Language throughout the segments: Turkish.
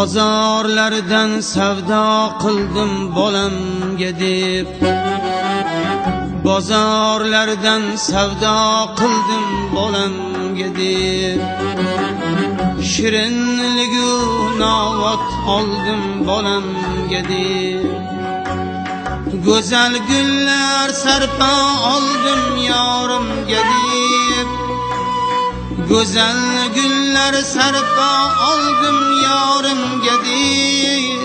bozorlardan savdo qildim bolamga deb. Bozorlardan savdo qildim bolamga deb. Shirinligu novat oldim bolamga deb. Go'zal gullar sarpo oldim yorimga deb. Go'zal gullar sarpo oldim yorimga deb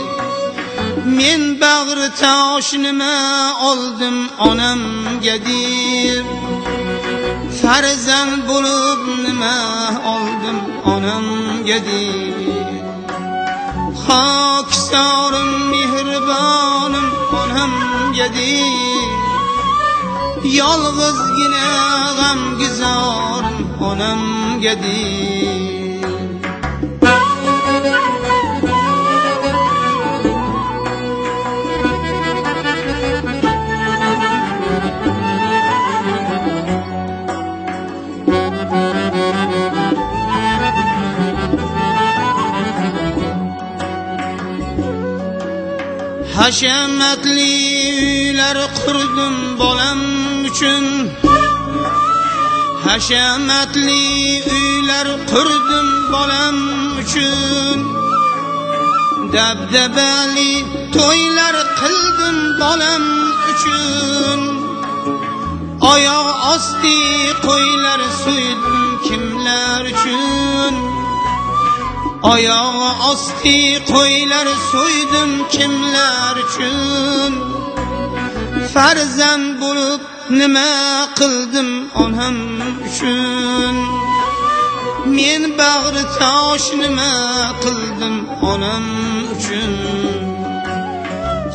men bag'ri tosh nima oldim onamga deb farzand bo'lib nima oldim onamga deb hokisorim mehribonim onamga deb yolg'izgina g'amgizorim onamga deb hashamatli uylar qurdim bolam uchun hashamatli uylar qurdim bolam uchun dabdabali to'ylar qildim bolam uchun oyoq osti qo'ylar so'ydim kimlar uchun oyog'i osti qo'ylar so'ydim kimlar uchun farzand bo'lib nima qildim onam uchun. Men bag'ri tosh nima qildim onam uchun.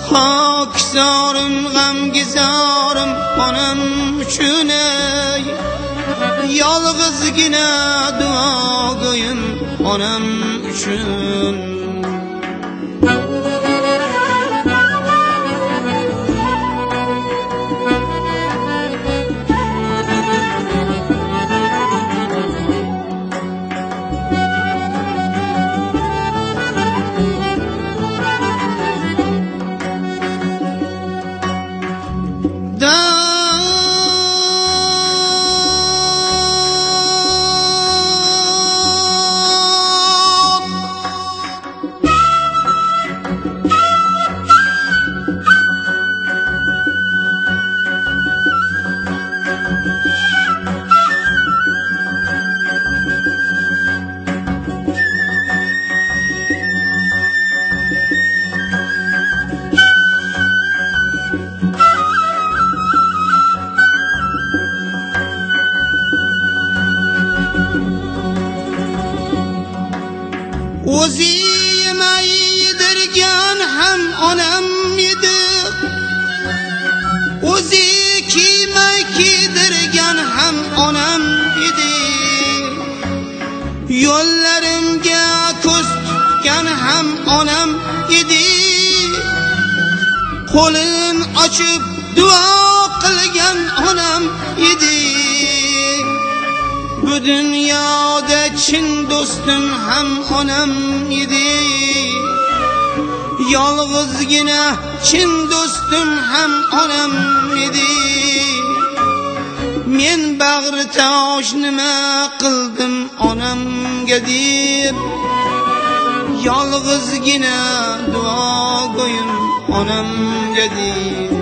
Hokizorim g'amgizorim onam uchun ey. Yolg'izgina duogo'yim onam uchun yo'llarimga ko'z tutgan ham onam edi qo'lin ochib duo qilgan onam edi bu dunyoda chin do'stim ham onam edi yolg'izgina chin do'stim ham onam edi men bag'ri tosh nima qildim onamga deb. Yolg'izgina duo qo'yim onamga deb.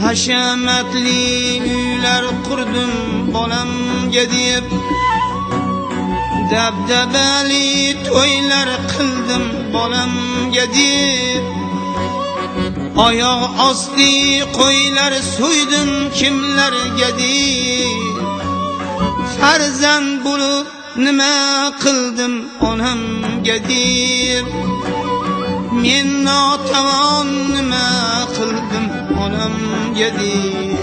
Hashamatli uylar qurdim bolamga deb. Dabdabali to'ylar qildim bolamga deb. Oyoq osti qo'ylar so'ydim kimlarga deb farzand bo'lib nima qildim onamga deb men notavon nima qildim onamga deb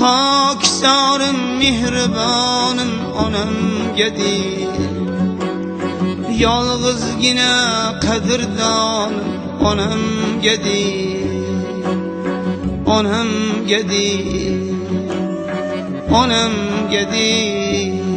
hokisorim mehribonim onamga deb yolg'izgina qadrdonim onamga deb onamga deb onamga deb